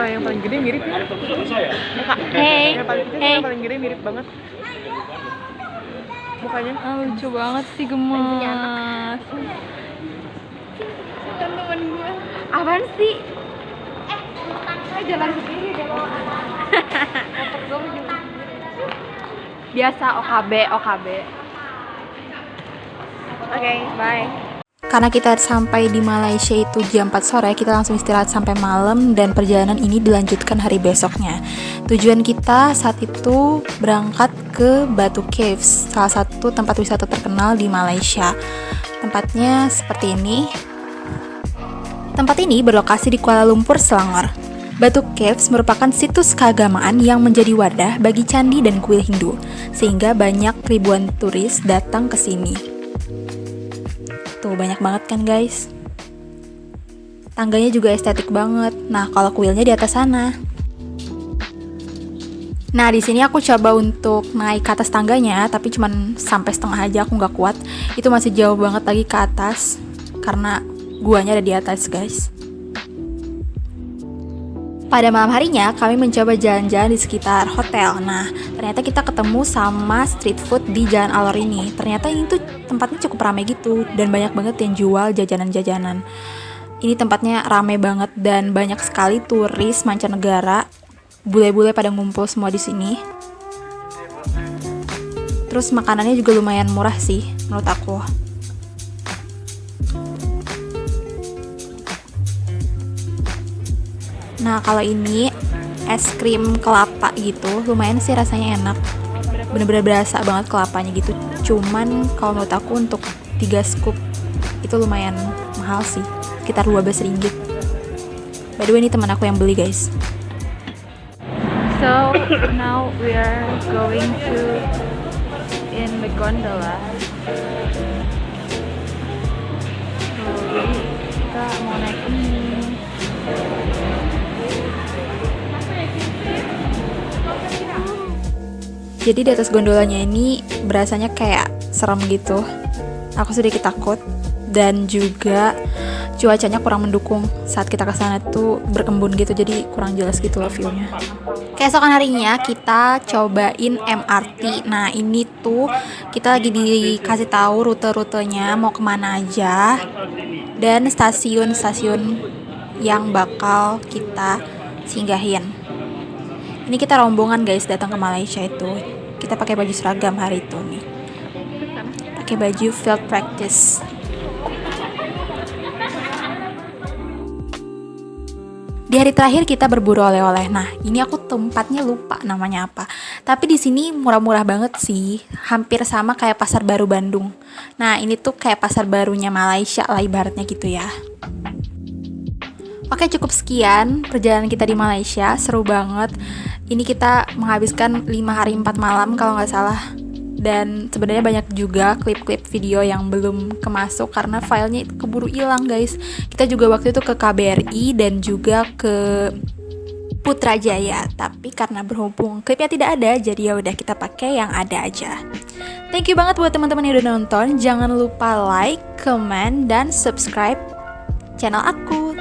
sama yang paling gede mirip ya? Hey, Yang paling kecil hey. yang paling gede mirip banget. Mukanya. Ah, lucu banget sih gemas. Temen gue. Apaan sih? Eh, jalan sendiri deh Biasa OKB, OKB. Oke, bye. Karena kita sampai di Malaysia itu jam 4 sore, kita langsung istirahat sampai malam dan perjalanan ini dilanjutkan hari besoknya. Tujuan kita saat itu berangkat ke Batu Caves, salah satu tempat wisata terkenal di Malaysia. Tempatnya seperti ini. Tempat ini berlokasi di Kuala Lumpur, Selangor. Batu Caves merupakan situs keagamaan yang menjadi wadah bagi candi dan kuil Hindu, sehingga banyak ribuan turis datang ke sini. Tuh banyak banget kan guys. Tangganya juga estetik banget. Nah, kalau kuilnya di atas sana. Nah, di sini aku coba untuk naik ke atas tangganya, tapi cuman sampai setengah aja aku nggak kuat. Itu masih jauh banget lagi ke atas karena guanya ada di atas, guys. Pada malam harinya, kami mencoba jalan-jalan di sekitar hotel. Nah, ternyata kita ketemu sama street food di Jalan Alor ini. Ternyata ini tuh tempatnya cukup ramai gitu dan banyak banget yang jual jajanan-jajanan. Ini tempatnya ramai banget dan banyak sekali turis mancanegara. Bule-bule pada ngumpul semua di sini. Terus makanannya juga lumayan murah sih menurut aku. Nah, kalau ini es krim kelapa gitu, lumayan sih rasanya enak. Bener-bener berasa banget kelapanya gitu. Cuman kalau menurut aku untuk 3 scoop itu lumayan mahal sih, sekitar 12 ringgit. By the way, ini teman aku yang beli, guys. So now we are going to in the gondola. Jadi di atas gondolanya ini berasanya kayak serem gitu. Aku sedikit takut dan juga cuacanya kurang mendukung saat kita ke sana tuh berkembun gitu jadi kurang jelas gitu loh view-nya. Keesokan harinya kita cobain MRT. Nah ini tuh kita lagi dikasih tahu rute-rutenya mau ke mana aja dan stasiun-stasiun yang bakal kita singgahin. Ini kita rombongan guys datang ke Malaysia itu. Kita pakai baju seragam hari itu nih. Pakai baju field practice. Di hari terakhir kita berburu oleh-oleh. Nah, ini aku tempatnya lupa namanya apa. Tapi di sini murah-murah banget sih. Hampir sama kayak Pasar Baru Bandung. Nah, ini tuh kayak pasar barunya Malaysia lah ibaratnya gitu ya. Oke cukup sekian perjalanan kita di Malaysia seru banget. Ini kita menghabiskan 5 hari 4 malam kalau nggak salah. Dan sebenarnya banyak juga klip-klip video yang belum kemasuk karena filenya keburu hilang guys. Kita juga waktu itu ke KBRI dan juga ke Putrajaya, tapi karena berhubung klipnya tidak ada, jadi ya udah kita pakai yang ada aja. Thank you banget buat teman-teman yang udah nonton. Jangan lupa like, comment, dan subscribe channel aku.